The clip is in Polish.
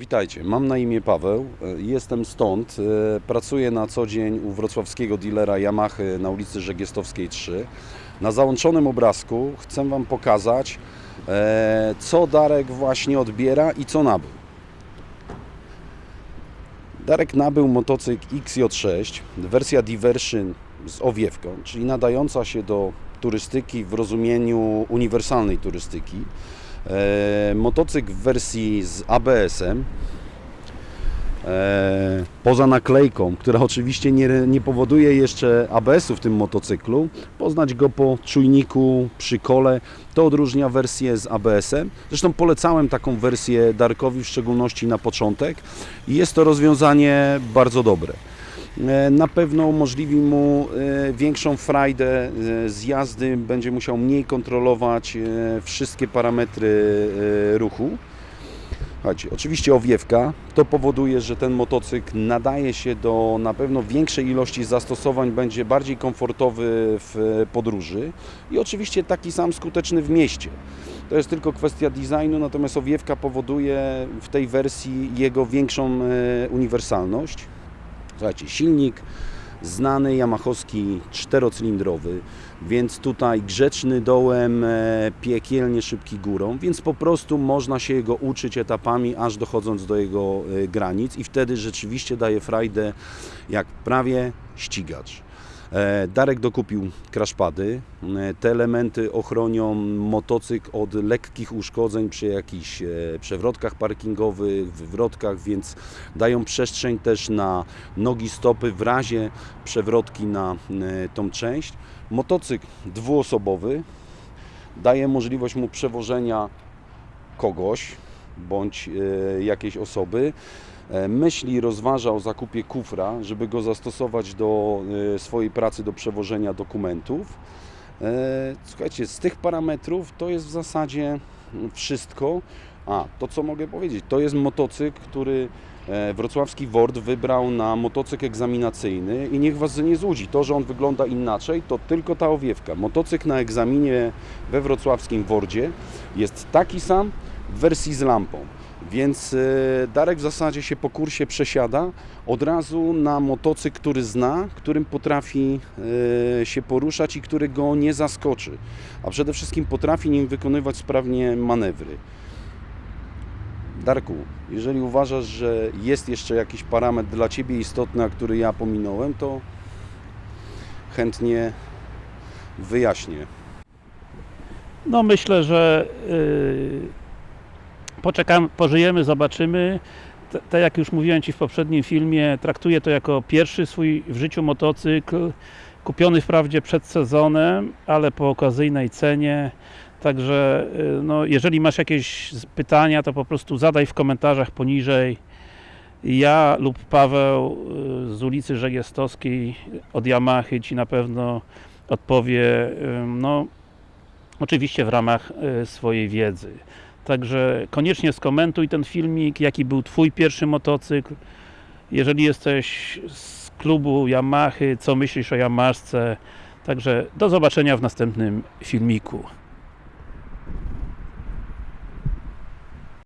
Witajcie, mam na imię Paweł, e, jestem stąd, e, pracuję na co dzień u wrocławskiego dealera Yamaha na ulicy Żegiestowskiej 3. Na załączonym obrazku chcę Wam pokazać, e, co Darek właśnie odbiera i co nabył. Darek nabył motocykl XJ6, wersja Diversion z owiewką, czyli nadająca się do turystyki w rozumieniu uniwersalnej turystyki. E, motocykl w wersji z ABS-em. E, poza naklejką, która oczywiście nie, nie powoduje jeszcze ABS-u w tym motocyklu, poznać go po czujniku przy kole, to odróżnia wersję z ABS-em. Zresztą polecałem taką wersję Darkowi, w szczególności na początek i jest to rozwiązanie bardzo dobre. E, Na pewno umożliwi mu e, większą frajdę e, z jazdy, będzie musiał mniej kontrolować wszystkie parametry ruchu. Słuchajcie, oczywiście owiewka to powoduje, że ten motocykl nadaje się do na pewno większej ilości zastosowań, będzie bardziej komfortowy w podróży i oczywiście taki sam skuteczny w mieście. To jest tylko kwestia designu, natomiast owiewka powoduje w tej wersji jego większą uniwersalność. Słuchajcie, silnik znany yamahowski czterocylindrowy, więc tutaj grzeczny dołem, e, piekielnie szybki górą, więc po prostu można się jego uczyć etapami, aż dochodząc do jego e, granic i wtedy rzeczywiście daje frajdę jak prawie ścigacz. E, Darek dokupił crashpady. E, Te elementy ochronią motocykl od lekkich uszkodzeń przy jakichś e, przewrotkach parkingowych, wywrotkach, więc dają przestrzeń też na nogi, stopy w razie przewrotki na tą część. Motocykl dwuosobowy daje możliwość mu przewożenia kogoś bądź e, jakiejś osoby. E, Myśli rozważa o zakupie kufra, żeby go zastosować do e, swojej pracy do przewożenia dokumentów. Słuchajcie, z tych parametrów to jest w zasadzie wszystko. A, to co mogę powiedzieć, to jest motocykl, który wrocławski WORD wybrał na motocykl egzaminacyjny i niech Was nie złudzi, to, że on wygląda inaczej, to tylko ta owiewka. Motocykl na egzaminie we wrocławskim WORDzie jest taki sam w wersji z lampą. Więc e, Darek w zasadzie się po kursie przesiada od razu na motocykl, który zna, którym potrafi e, się poruszać i który go nie zaskoczy. A przede wszystkim potrafi nim wykonywać sprawnie manewry. Darku, jeżeli uważasz, że jest jeszcze jakiś parametr dla Ciebie istotny, a który ja pominąłem, to chętnie wyjaśnię. No myślę, że poczekamy, pożyjemy, zobaczymy. Tak jak już mówiłem Ci w poprzednim filmie, traktuję to jako pierwszy swój w życiu motocykl, kupiony wprawdzie przed sezonem, ale po okazyjnej cenie. Także yy, no, jeżeli masz jakieś pytania, to po prostu zadaj w komentarzach poniżej. Ja lub Paweł yy, z ulicy Żegiestowskiej od Yamahy Ci na pewno odpowie yy, no, oczywiście w ramach swojej wiedzy. Także koniecznie skomentuj ten filmik, jaki był Twój pierwszy motocykl. Jeżeli jesteś z klubu Yamahy, co myślisz o Yamaszce. Także do zobaczenia w następnym filmiku.